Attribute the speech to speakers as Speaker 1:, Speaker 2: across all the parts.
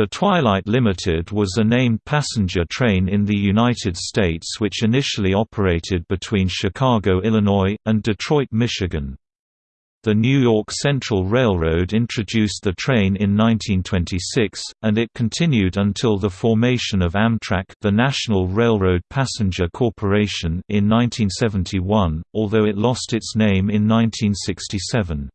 Speaker 1: The Twilight Limited was a named passenger train in the United States which initially operated between Chicago, Illinois, and Detroit, Michigan. The New York Central Railroad introduced the train in 1926, and it continued until the formation of Amtrak the National Railroad Passenger Corporation in 1971, although it lost its name in 1967.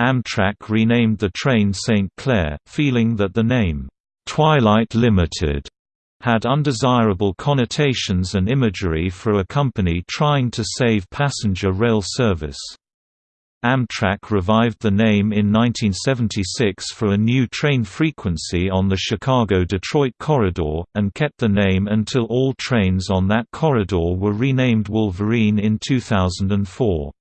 Speaker 1: Amtrak renamed the train St. Clair, feeling that the name, "'Twilight Limited' had undesirable connotations and imagery for a company trying to save passenger rail service. Amtrak revived the name in 1976 for a new train frequency on the Chicago-Detroit corridor, and kept the name until all trains on that corridor were renamed Wolverine in 2004.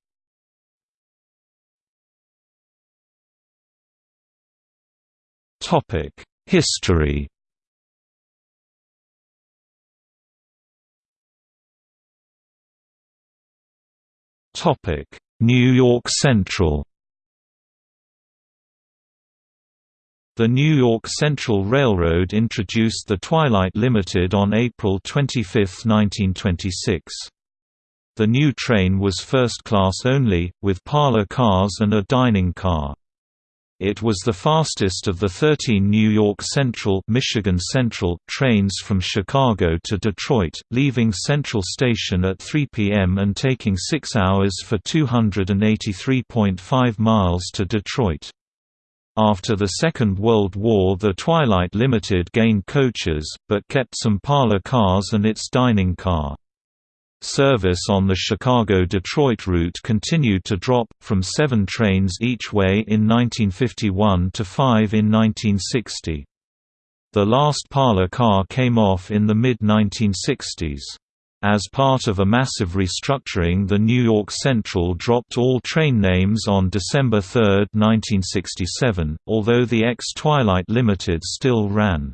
Speaker 1: History Topic: New York Central The New York Central Railroad introduced the Twilight Limited on April 25, 1926. The new train was first class only, with parlor cars and a dining car. It was the fastest of the 13 New York Central, Michigan Central trains from Chicago to Detroit, leaving Central Station at 3 p.m. and taking 6 hours for 283.5 miles to Detroit. After the Second World War the Twilight Limited gained coaches, but kept some parlor cars and its dining car. Service on the Chicago–Detroit route continued to drop, from seven trains each way in 1951 to five in 1960. The last parlor car came off in the mid-1960s. As part of a massive restructuring the New York Central dropped all train names on December 3, 1967, although the ex-Twilight Limited still ran.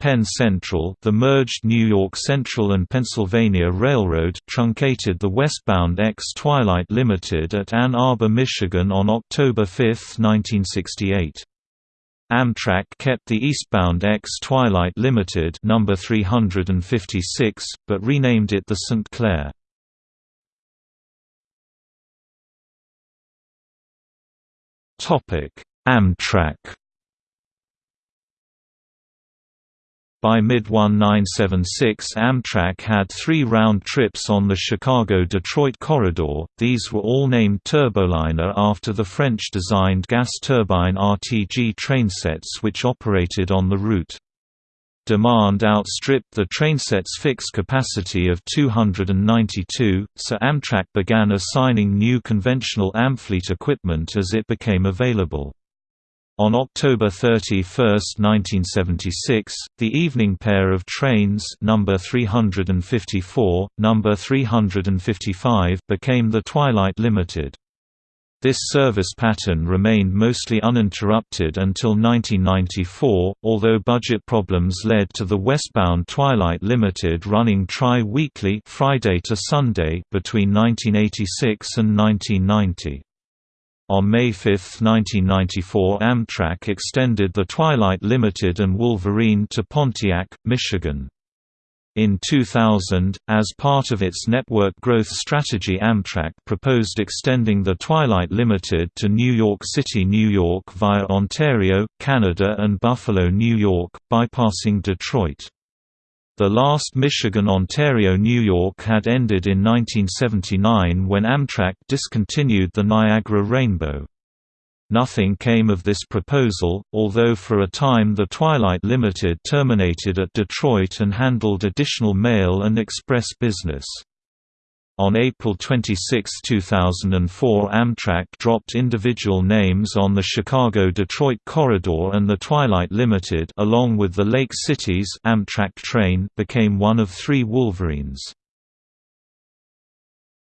Speaker 1: Penn Central the merged New York Central and Pennsylvania Railroad truncated the westbound X-Twilight Limited at Ann Arbor, Michigan on October 5, 1968. Amtrak kept the eastbound X-Twilight Limited number 356, but renamed it the St. Clair. Amtrak By mid-1976 Amtrak had three round trips on the Chicago-Detroit corridor, these were all named Turboliner after the French-designed gas turbine RTG trainsets which operated on the route. Demand outstripped the trainset's fixed capacity of 292, so Amtrak began assigning new conventional Amfleet equipment as it became available. On October 31, 1976, the evening pair of trains number 354, number 355 became the Twilight Limited. This service pattern remained mostly uninterrupted until 1994, although budget problems led to the westbound Twilight Limited running tri-weekly Friday to Sunday between 1986 and 1990. On May 5, 1994 Amtrak extended the Twilight Limited and Wolverine to Pontiac, Michigan. In 2000, as part of its network growth strategy Amtrak proposed extending the Twilight Limited to New York City, New York via Ontario, Canada and Buffalo, New York, bypassing Detroit. The last Michigan–Ontario–New York had ended in 1979 when Amtrak discontinued the Niagara Rainbow. Nothing came of this proposal, although for a time the Twilight Limited terminated at Detroit and handled additional mail and express business. On April 26, 2004 Amtrak dropped individual names on the Chicago-Detroit corridor and the Twilight Limited along with the Lake Cities Amtrak train became one of three Wolverines.